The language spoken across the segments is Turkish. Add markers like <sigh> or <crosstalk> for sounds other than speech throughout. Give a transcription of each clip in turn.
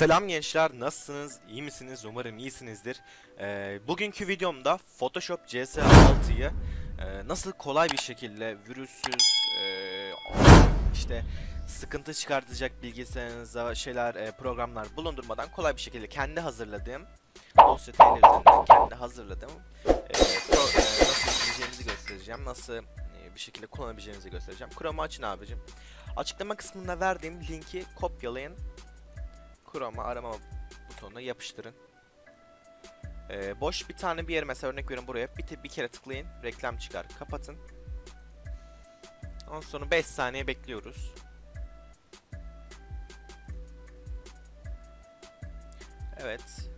Selam gençler, nasılsınız? İyi misiniz? Umarım iyisinizdir. Ee, bugünkü videomda Photoshop CS6'yı e, nasıl kolay bir şekilde virüssüz, e, işte sıkıntı çıkartacak bilgisayarınıza şeyler, e, programlar bulundurmadan kolay bir şekilde kendi hazırladığım dosya üzerinden kendi hazırladığım e, pro- e, nasıl yapabileceğinizi göstereceğim, nasıl e, bir şekilde kullanabileceğinizi göstereceğim. Chrome'u açın abicim. Açıklama kısmında verdiğim linki kopyalayın Chrome'a arama butonuna yapıştırın. Ee, boş bir tane bir yere mesela örnek veriyorum buraya bir, bir kere tıklayın reklam çıkar kapatın. Ondan sonra 5 saniye bekliyoruz. Evet.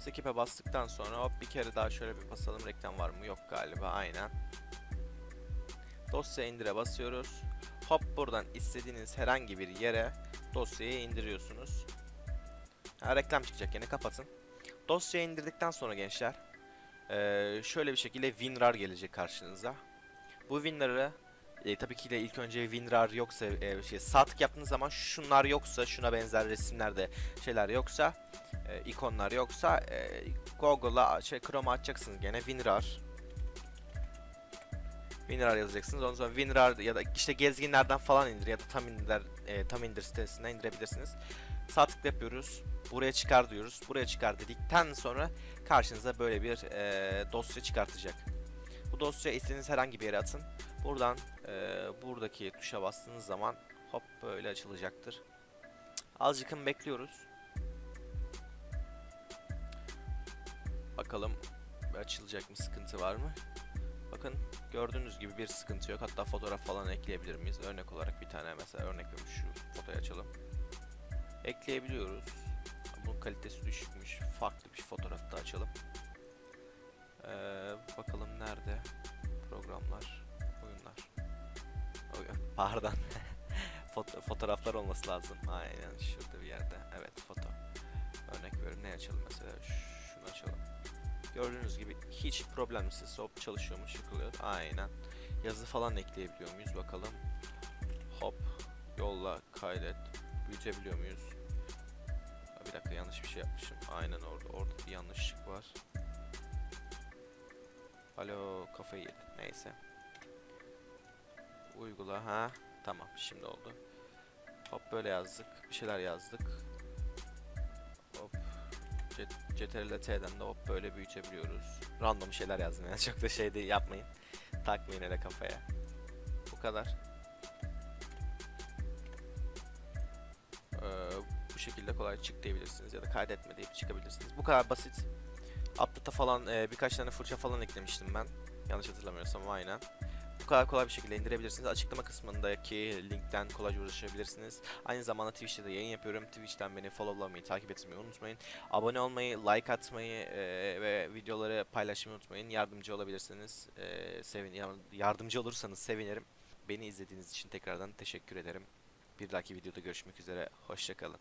Skip'e bastıktan sonra hop bir kere daha şöyle bir basalım reklam var mı yok galiba aynen. Dosya indire basıyoruz. Hop buradan istediğiniz herhangi bir yere dosyayı indiriyorsunuz. Ha, reklam çıkacak yine kapatın. Dosyayı indirdikten sonra gençler eee, şöyle bir şekilde WinRAR gelecek karşınıza. Bu WinRAR'ı e, tabii ki de ilk önce WinRAR yoksa e, şey sağ tık yaptığınız zaman şunlar yoksa şuna benzer resimlerde şeyler yoksa e, ikonlar yoksa e, Google'a şey Chrome'a açacaksınız gene WinRAR WinRAR yazacaksınız. Ondan sonra WinRAR ya da işte gezginlerden falan indir ya da tam indir e, tam indir sitesinden indirebilirsiniz. Sağ tık yapıyoruz. Buraya çıkar diyoruz. Buraya çıkar dedikten sonra karşınıza böyle bir e, dosya çıkartacak. Bu dosya istediğiniz herhangi bir yere atın. Buradan e, buradaki tuşa bastığınız zaman hop böyle açılacaktır. Azıcıkın bekliyoruz. Bakalım açılacak mı sıkıntı var mı? Bakın gördüğünüz gibi bir sıkıntı yok. Hatta fotoğraf falan ekleyebilir miyiz? Örnek olarak bir tane mesela örnek vermiş şu fotoğrafı açalım. Ekleyebiliyoruz. Bunun kalitesi düşükmüş. Farklı bir fotoğraf da açalım. Ee, bakalım nerede? Programlar, oyunlar. Oy- Pardon. <laughs> Foto- fotoğraflar olması lazım. Aynen şurada bir yerde. Evet foto. Örnek veriyorum ne açalım mesela? Şunu açalım. Gördüğünüz gibi hiç problemsiz hop çalışıyormuş yıkılıyor. Aynen. Yazı falan ekleyebiliyor muyuz bakalım. Hop yolla kaydet. Büyütebiliyor muyuz? Bir dakika yanlış bir şey yapmışım. Aynen orada. Orada bir yanlışlık var. Alo kafayı yedi. Neyse. Uygula ha. Tamam şimdi oldu. Hop böyle yazdık. Bir şeyler yazdık. C- CTRL T'den de hop böyle büyütebiliyoruz. Random şeyler yazdım yani <laughs> çok da şey değil yapmayın. Takmayın hele kafaya. Bu kadar. Ee, bu şekilde kolay çık diyebilirsiniz ya da kaydetme deyip çıkabilirsiniz. Bu kadar basit. Update'a falan e, birkaç tane fırça falan eklemiştim ben. Yanlış hatırlamıyorsam aynen. Kadar kolay bir şekilde indirebilirsiniz. Açıklama kısmındaki linkten kolayca ulaşabilirsiniz. Aynı zamanda Twitch'te de yayın yapıyorum. Twitch'ten beni followlamayı, takip etmeyi unutmayın. Abone olmayı, like atmayı e, ve videoları paylaşmayı unutmayın. Yardımcı olabilirsiniz. E, sevin ya- yardımcı olursanız sevinirim. Beni izlediğiniz için tekrardan teşekkür ederim. Bir dahaki videoda görüşmek üzere. Hoşçakalın.